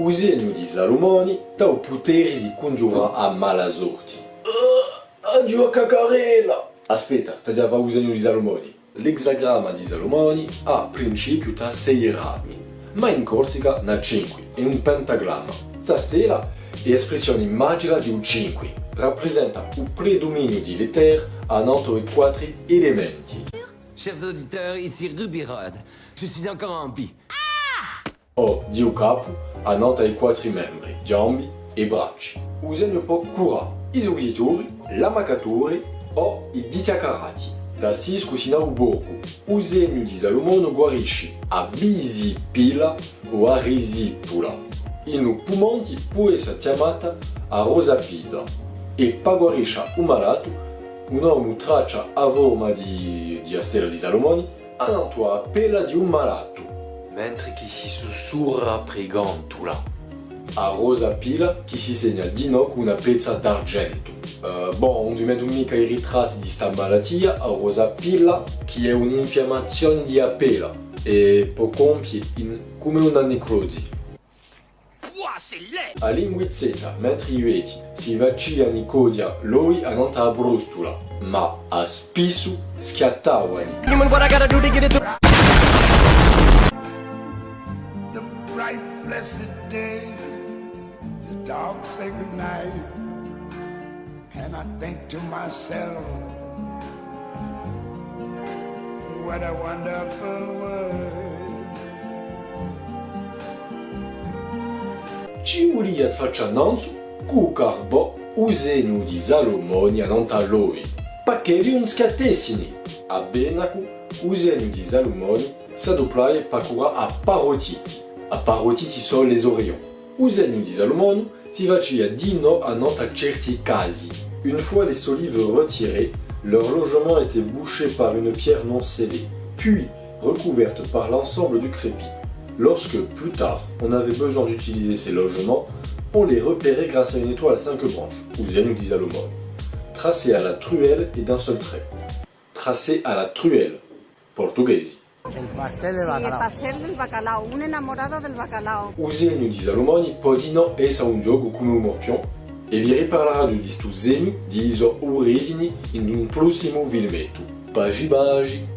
o genio di Salomone dà il potere di congiurare a mala sorte. Uh, addio a cacarella! Aspetta, tagliava o genio di Salomone. L'hexagramma di Salomone ha principio da 6 rami, ma in Corsica ne ha 5, è un pentagramma. Sta stella è espressione magica di un 5, rappresenta il predominio di lettere a 94 elementi. Chers auditeurs, ici Rubirod. Je suis encore en vie. O di un capo a 94 membri, gambe e braccia. O segno può curare i soggettori, l'amacatore o i diti accarati. Da sis cucina o borgo, o segno di Salomone guarisce a bisipila o a risipula. In un pumonti può essere chiamata a rosapida e pa guarisce un malato, un uomo traccia a forma di, di a stella di Salomone, a pela di un malato. Mentre chi si sussurra pregantula. A rosa pila chi si segna di no con una pezza d'argento. Uh, bon, non dimentico mica i ritratti di sta malattia, a rosa pila chi è un'infiammazione di apela e può compiere in, come una necrosi. A linguizzetta, mentre i veti si vacciano i codia loi a nota a brustula, ma a spisu schiattavano. Bright blessed day, the dark sacred night, and I think to myself, what a wonderful world. Cu carbo o segno di Salomone a nanta loi. A. A parotiti sono les orions. O segno di Salomone si vacia di no a nanta certi casi? Une fois les solives retirées, leur logement était bouché par une pierre non scellée, puis recouverte par l'ensemble du crépi. Lorsque, plus tard, on avait besoin d'utiliser ces logements, on les repérait grâce à une étoile à cinq branches, ou Zenu di Salomone, tracée à la truelle et d'un seul trait. Tracée à la truelle, portuguesi. Sí, el pastel del bacalao, un enamorado del bacalao. O Zenu di Salomone pode não essa un gioco come un morpion, e vi riparlerà di sto Zenu di iso origini in un prossimo filmetto. Bagi bagi!